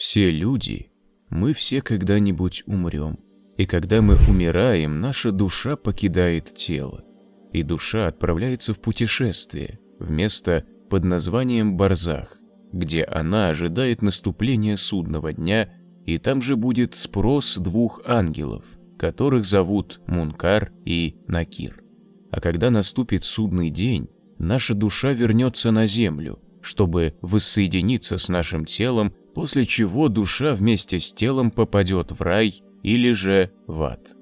Все люди, мы все когда-нибудь умрем. И когда мы умираем, наша душа покидает тело. И душа отправляется в путешествие, в место под названием Барзах, где она ожидает наступления судного дня, и там же будет спрос двух ангелов, которых зовут Мункар и Накир. А когда наступит судный день, наша душа вернется на землю, чтобы воссоединиться с нашим телом, после чего душа вместе с телом попадет в рай или же в ад.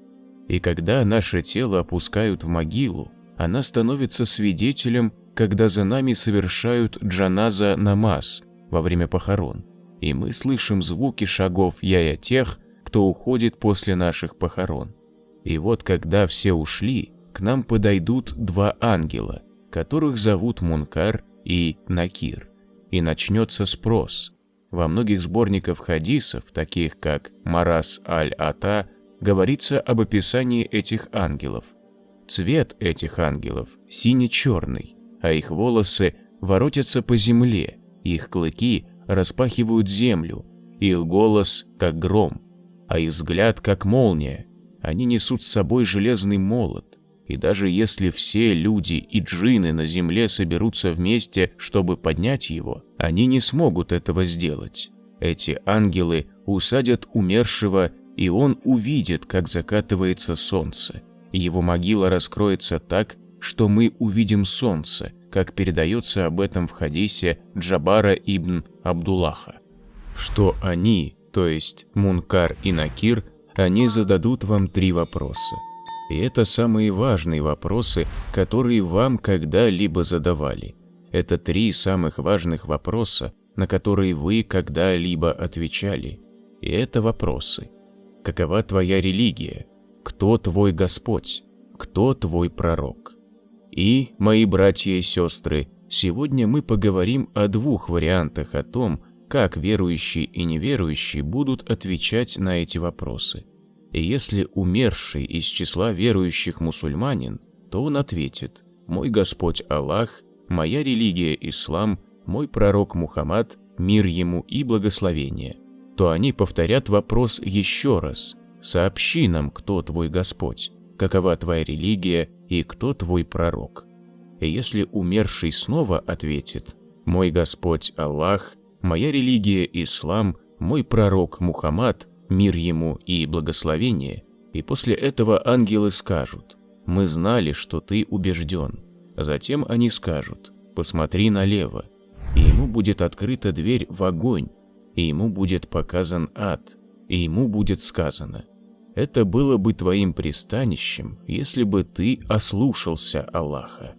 И когда наше тело опускают в могилу, она становится свидетелем, когда за нами совершают джаназа намаз во время похорон, и мы слышим звуки шагов яя тех, кто уходит после наших похорон. И вот когда все ушли, к нам подойдут два ангела, которых зовут Мункар и Накир, и начнется спрос. Во многих сборниках хадисов, таких как Марас аль-Ата, говорится об описании этих ангелов. Цвет этих ангелов сине-черный, а их волосы воротятся по земле, их клыки распахивают землю, их голос как гром, а их взгляд как молния. Они несут с собой железный молот, и даже если все люди и джины на земле соберутся вместе, чтобы поднять его, они не смогут этого сделать. Эти ангелы усадят умершего, и он увидит, как закатывается солнце. Его могила раскроется так, что мы увидим солнце, как передается об этом в хадисе Джабара ибн Абдуллаха. Что они, то есть Мункар и Накир, они зададут вам три вопроса. И это самые важные вопросы, которые вам когда-либо задавали. Это три самых важных вопроса, на которые вы когда-либо отвечали. И это вопросы. Какова твоя религия? Кто твой Господь? Кто твой пророк? И, мои братья и сестры, сегодня мы поговорим о двух вариантах о том, как верующие и неверующие будут отвечать на эти вопросы. И если умерший из числа верующих мусульманин, то он ответит «Мой Господь Аллах, моя религия Ислам, мой пророк Мухаммад, мир ему и благословение», то они повторят вопрос еще раз «Сообщи нам, кто твой Господь, какова твоя религия и кто твой пророк». И если умерший снова ответит «Мой Господь Аллах, моя религия Ислам, мой пророк Мухаммад, мир ему и благословение, и после этого ангелы скажут, «Мы знали, что ты убежден». Затем они скажут, «Посмотри налево», и ему будет открыта дверь в огонь, и ему будет показан ад, и ему будет сказано, «Это было бы твоим пристанищем, если бы ты ослушался Аллаха».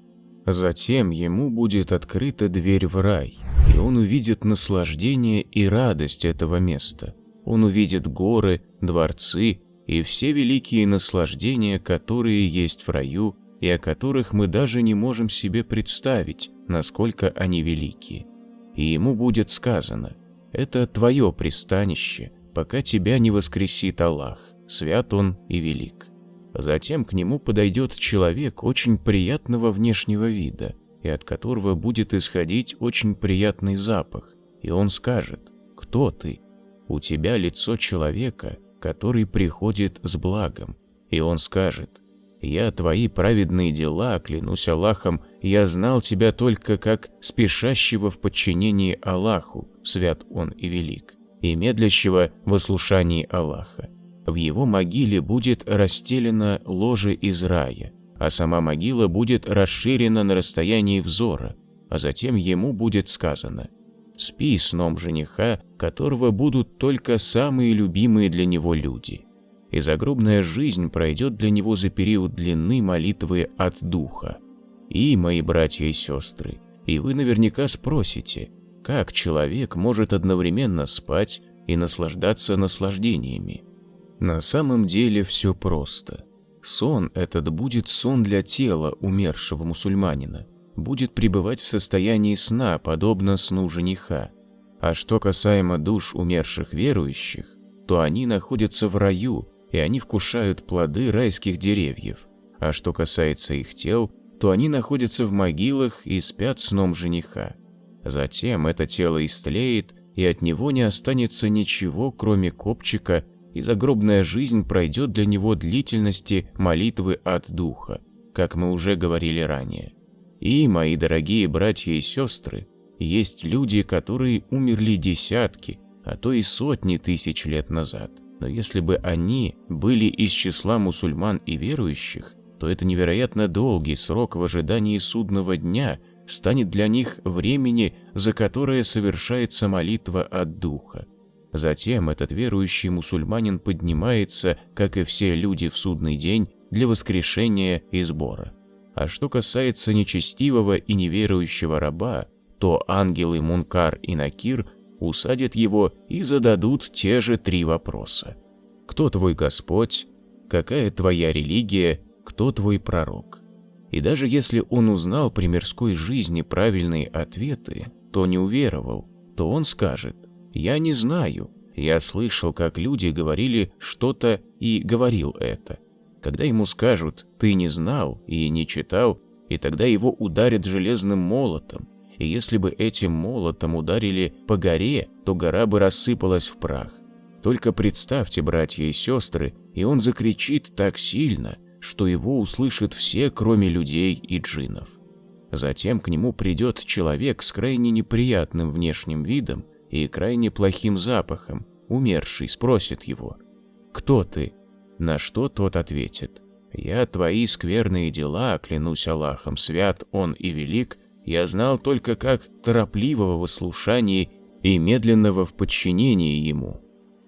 Затем ему будет открыта дверь в рай, и он увидит наслаждение и радость этого места – он увидит горы, дворцы и все великие наслаждения, которые есть в раю и о которых мы даже не можем себе представить, насколько они велики. И ему будет сказано, это твое пристанище, пока тебя не воскресит Аллах, свят он и велик. Затем к нему подойдет человек очень приятного внешнего вида, и от которого будет исходить очень приятный запах, и он скажет, кто ты? У тебя лицо человека, который приходит с благом, и он скажет, «Я твои праведные дела, клянусь Аллахом, я знал тебя только как спешащего в подчинении Аллаху, свят он и велик, и медлящего в ослушании Аллаха. В его могиле будет расстелено ложе из рая, а сама могила будет расширена на расстоянии взора, а затем ему будет сказано – спи сном жениха, которого будут только самые любимые для него люди. И загробная жизнь пройдет для него за период длины молитвы от духа. И, мои братья и сестры, и вы наверняка спросите, как человек может одновременно спать и наслаждаться наслаждениями? На самом деле все просто. Сон этот будет сон для тела умершего мусульманина, будет пребывать в состоянии сна, подобно сну жениха. А что касаемо душ умерших верующих, то они находятся в раю, и они вкушают плоды райских деревьев. А что касается их тел, то они находятся в могилах и спят сном жениха. Затем это тело истлеет, и от него не останется ничего, кроме копчика, и загробная жизнь пройдет для него длительности молитвы от духа, как мы уже говорили ранее. И, мои дорогие братья и сестры, есть люди, которые умерли десятки, а то и сотни тысяч лет назад. Но если бы они были из числа мусульман и верующих, то это невероятно долгий срок в ожидании судного дня станет для них времени, за которое совершается молитва от духа. Затем этот верующий мусульманин поднимается, как и все люди в судный день, для воскрешения и сбора. А что касается нечестивого и неверующего раба, то ангелы Мункар и Накир усадят его и зададут те же три вопроса. Кто твой Господь? Какая твоя религия? Кто твой пророк? И даже если он узнал при мирской жизни правильные ответы, то не уверовал, то он скажет «Я не знаю, я слышал, как люди говорили что-то и говорил это». Когда ему скажут «ты не знал и не читал», и тогда его ударят железным молотом, и если бы этим молотом ударили по горе, то гора бы рассыпалась в прах. Только представьте, братья и сестры, и он закричит так сильно, что его услышат все, кроме людей и джиннов. Затем к нему придет человек с крайне неприятным внешним видом и крайне плохим запахом, умерший, спросит его, «Кто ты?» На что тот ответит, «Я твои скверные дела, клянусь Аллахом, свят он и велик, я знал только как торопливого в слушании и медленного в подчинении ему.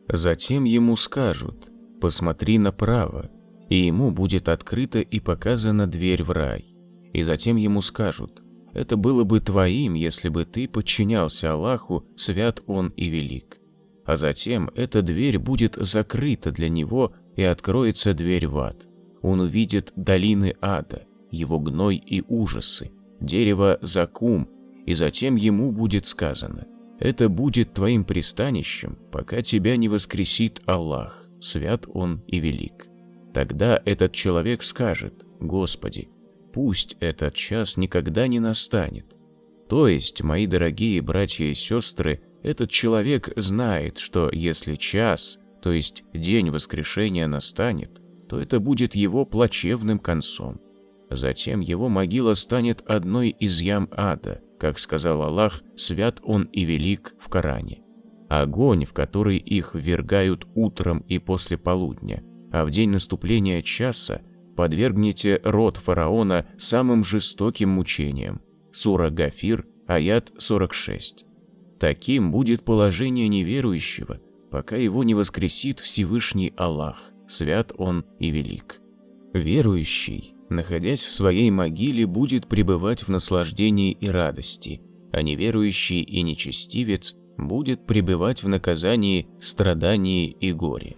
Затем ему скажут «посмотри направо», и ему будет открыта и показана дверь в рай. И затем ему скажут «это было бы твоим, если бы ты подчинялся Аллаху, свят он и велик». А затем эта дверь будет закрыта для него и откроется дверь в ад. Он увидит долины ада, его гной и ужасы, дерево закум, и затем ему будет сказано, «Это будет твоим пристанищем, пока тебя не воскресит Аллах, свят Он и велик». Тогда этот человек скажет, «Господи, пусть этот час никогда не настанет». То есть, мои дорогие братья и сестры, этот человек знает, что если час, то есть день воскрешения настанет, то это будет его плачевным концом. Затем его могила станет одной из ям ада, как сказал Аллах, свят он и велик в Коране. Огонь, в который их ввергают утром и после полудня, а в день наступления часа подвергнете род фараона самым жестоким мучениям. Сура Гафир, аят 46. Таким будет положение неверующего, пока его не воскресит Всевышний Аллах, свят он и велик. Верующий находясь в своей могиле, будет пребывать в наслаждении и радости, а неверующий и нечестивец будет пребывать в наказании, страдании и горе.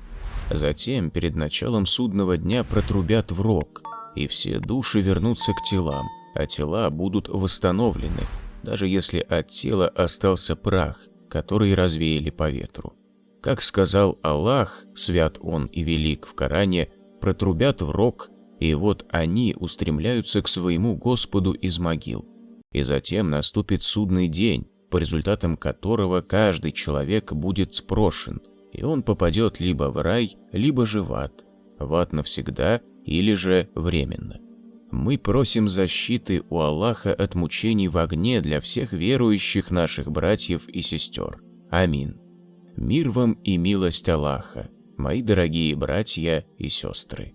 Затем, перед началом судного дня, протрубят в рог, и все души вернутся к телам, а тела будут восстановлены, даже если от тела остался прах, который развеяли по ветру. Как сказал Аллах, свят Он и велик в Коране, протрубят в рог, и вот они устремляются к своему Господу из могил. И затем наступит судный день, по результатам которого каждый человек будет спрошен, и он попадет либо в рай, либо же в ад. В ад навсегда или же временно. Мы просим защиты у Аллаха от мучений в огне для всех верующих наших братьев и сестер. Амин. Мир вам и милость Аллаха, мои дорогие братья и сестры.